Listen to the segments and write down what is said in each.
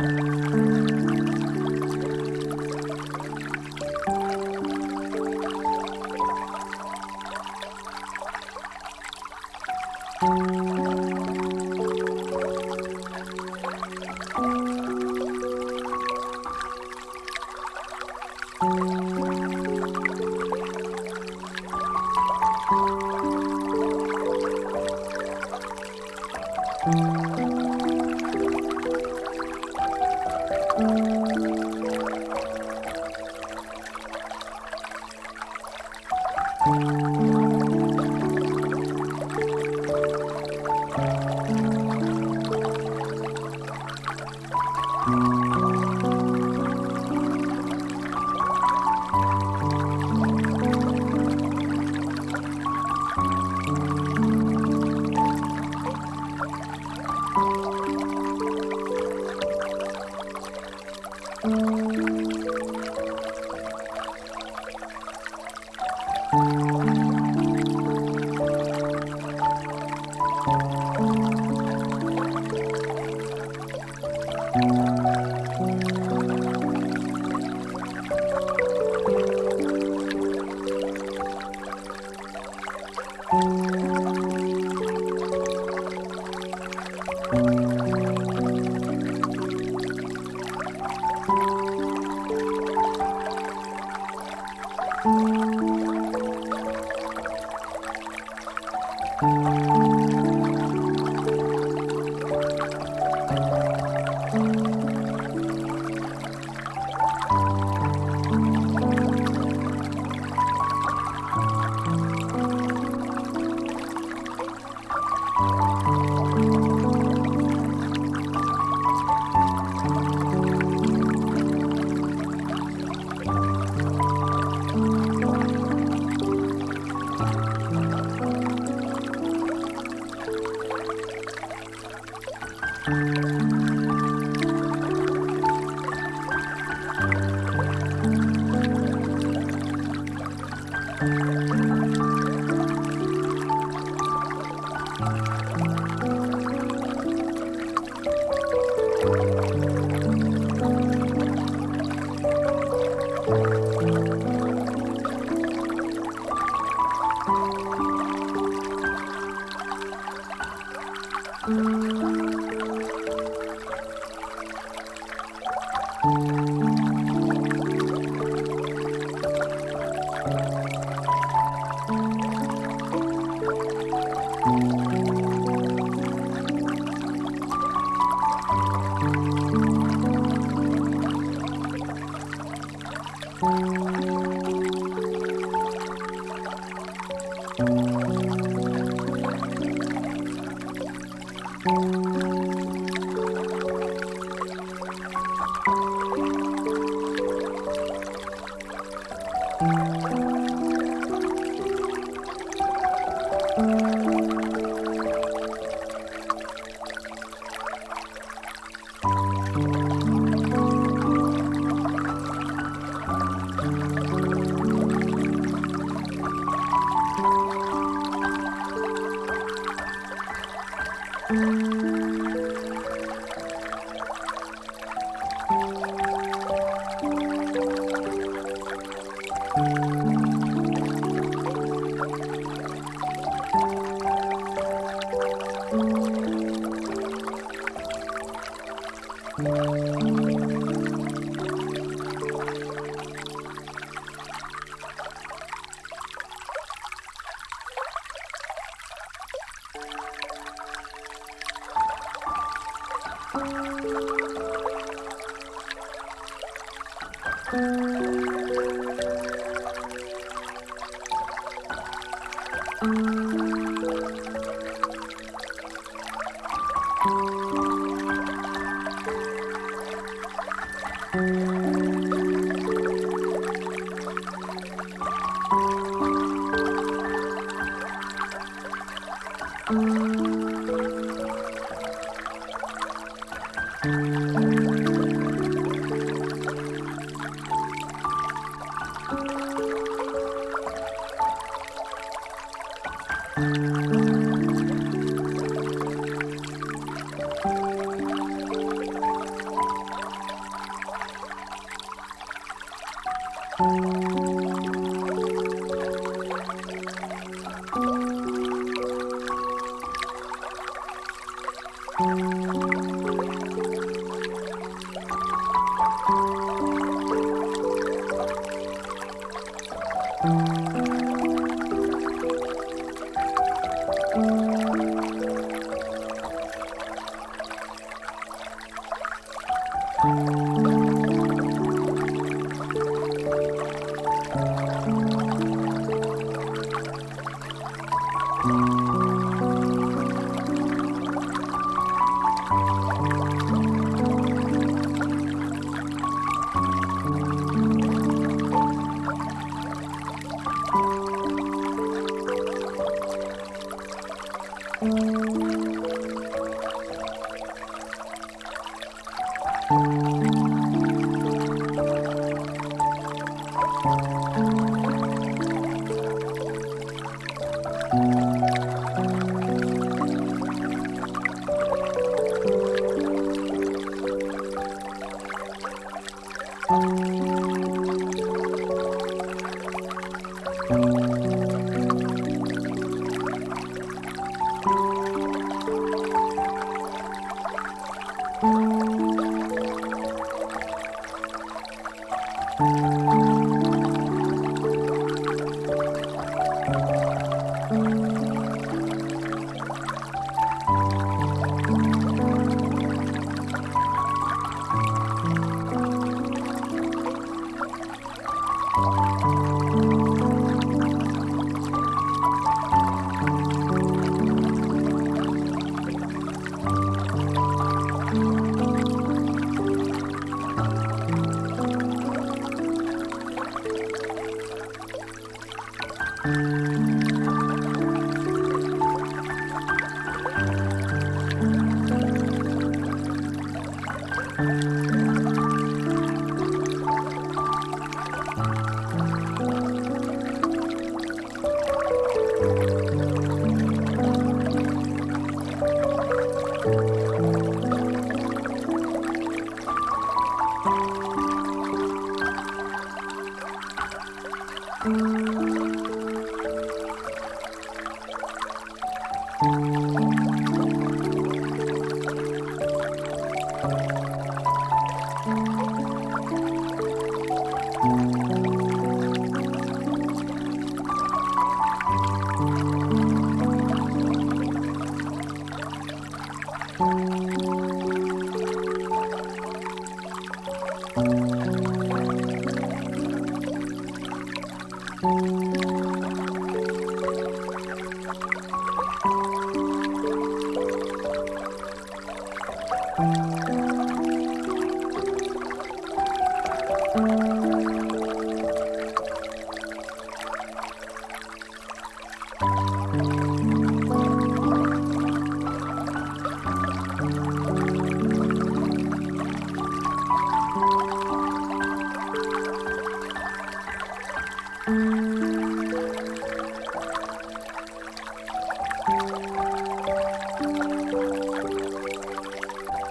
Música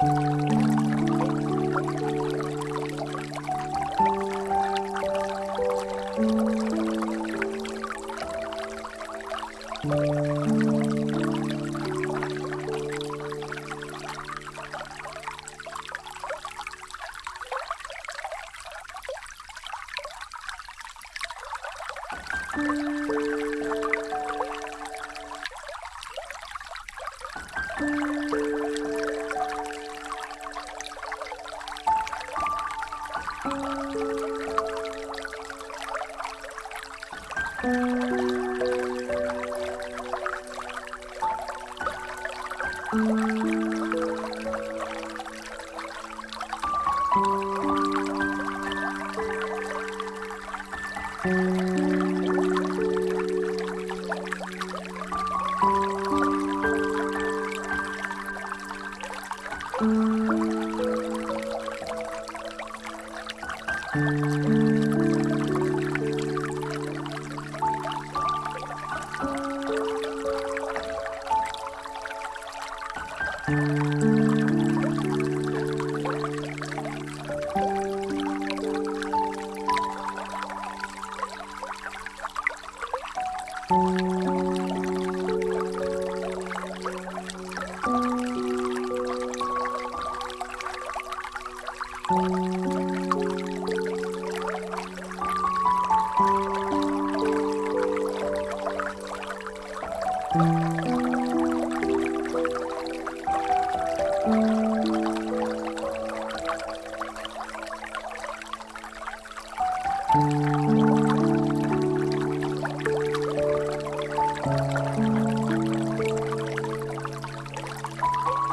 Thank you. Música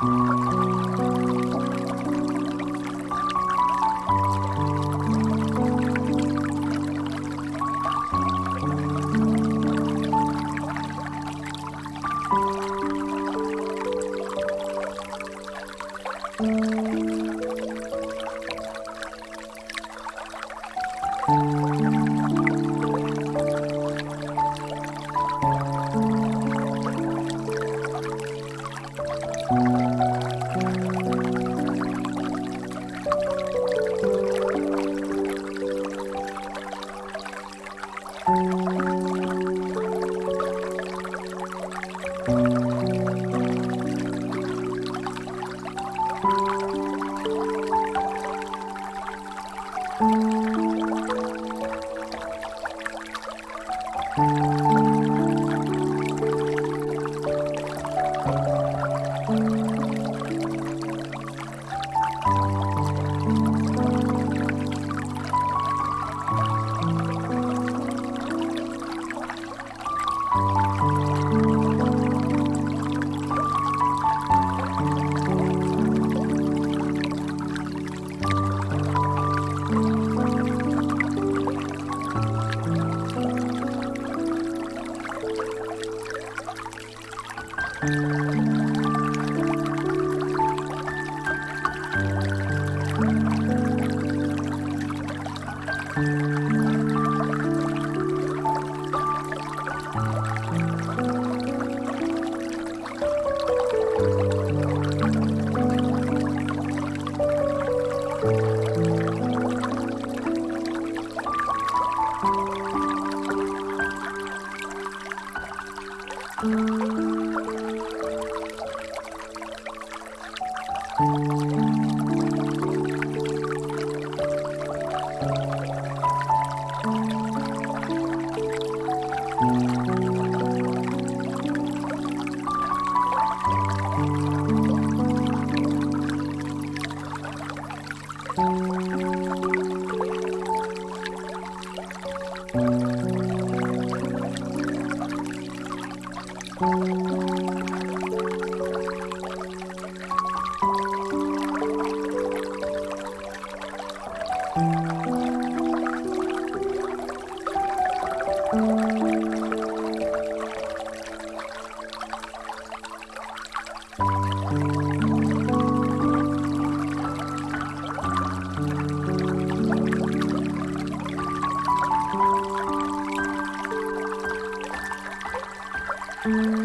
Mm-hmm. Thank you. Mm-hmm.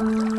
Um...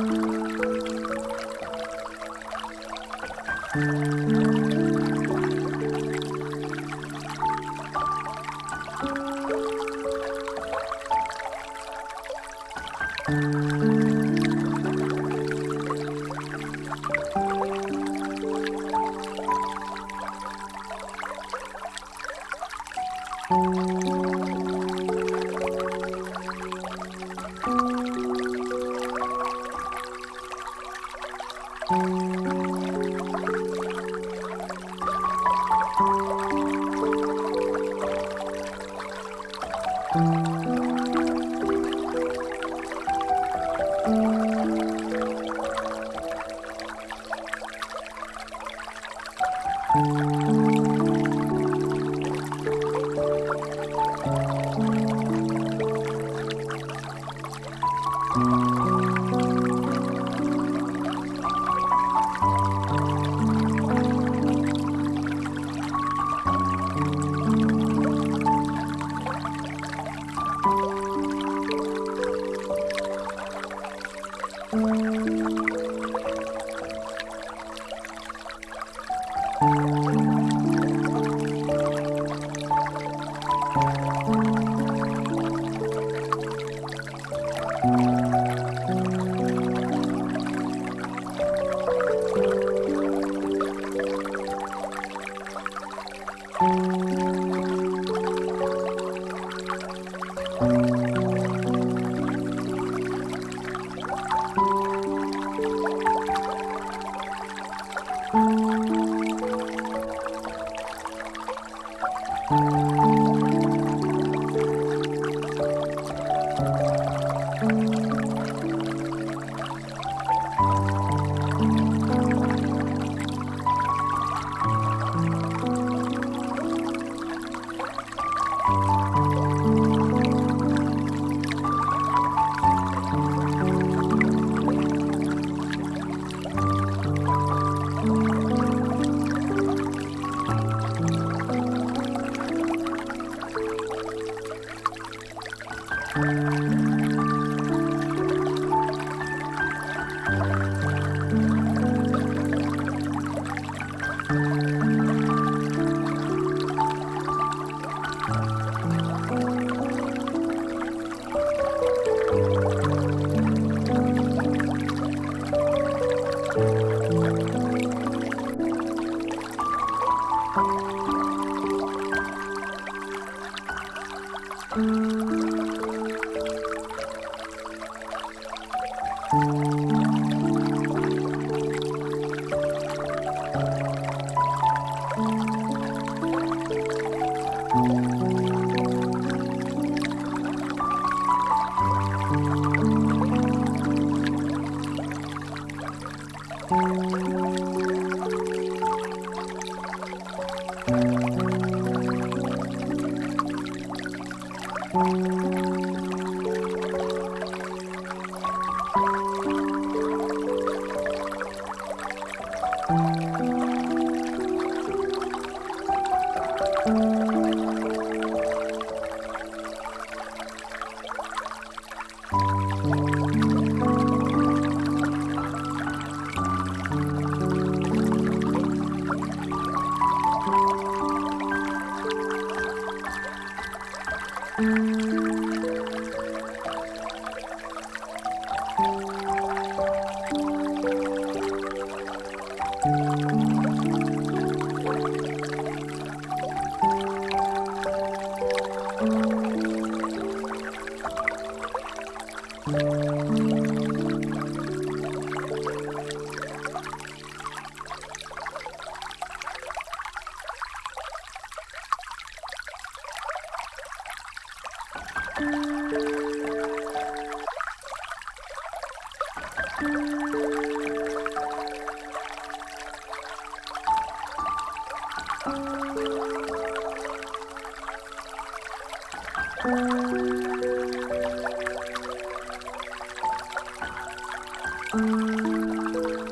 Música